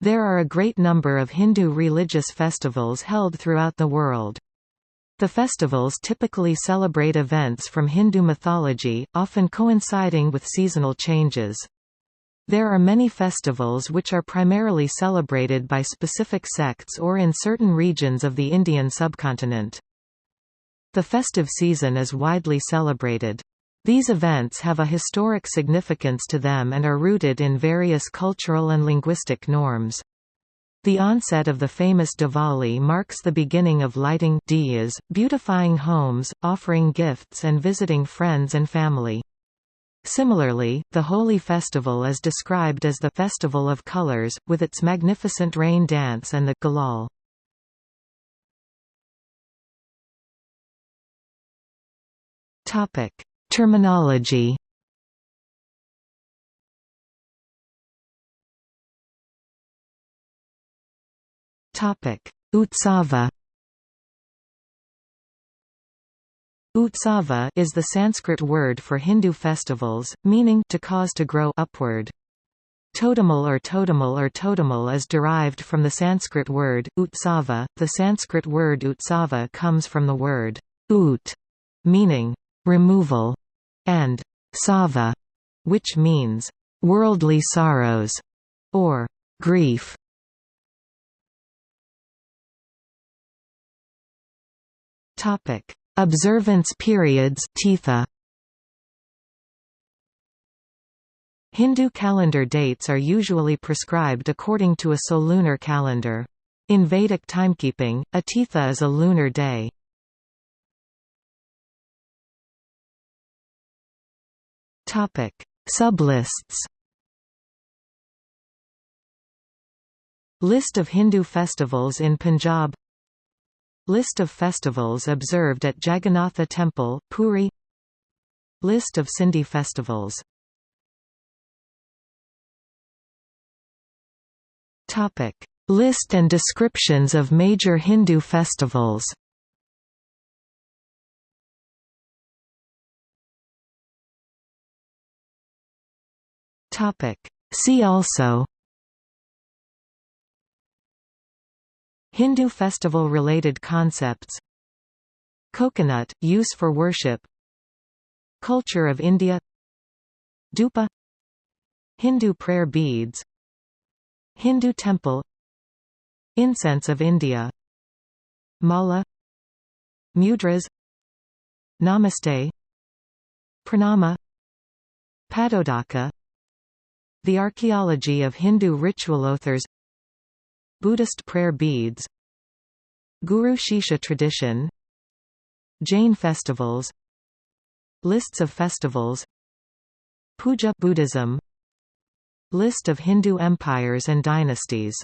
There are a great number of Hindu religious festivals held throughout the world. The festivals typically celebrate events from Hindu mythology, often coinciding with seasonal changes. There are many festivals which are primarily celebrated by specific sects or in certain regions of the Indian subcontinent. The festive season is widely celebrated. These events have a historic significance to them and are rooted in various cultural and linguistic norms. The onset of the famous Diwali marks the beginning of lighting diyas, beautifying homes, offering gifts and visiting friends and family. Similarly, the Holi festival is described as the Festival of Colors, with its magnificent rain dance and the gulal. Topic: Terminology Utsava Utsava is the Sanskrit word for Hindu festivals, meaning to cause to grow upward. Totemal or totemal or totemal is derived from the Sanskrit word, utsava. The Sanskrit word utsava comes from the word ut, meaning removal, and sava, which means worldly sorrows or grief. Topic: Observance periods Tithi. Hindu calendar dates are usually prescribed according to a solunar calendar. In Vedic timekeeping, a Tithi is a lunar day. Topic: Sublists. List of Hindu festivals in Punjab List of festivals observed at Jagannatha Temple, Puri List of Sindhi festivals Topic. List and descriptions of major Hindu festivals Topic. See also Hindu festival-related concepts Coconut, use for worship Culture of India Dhupa Hindu prayer beads Hindu temple Incense of India Mala Mudras Namaste Pranama Padodaka the archaeology of Hindu ritual others Buddhist prayer beads Guru Shishya tradition Jain festivals Lists of festivals Puja Buddhism List of Hindu empires and dynasties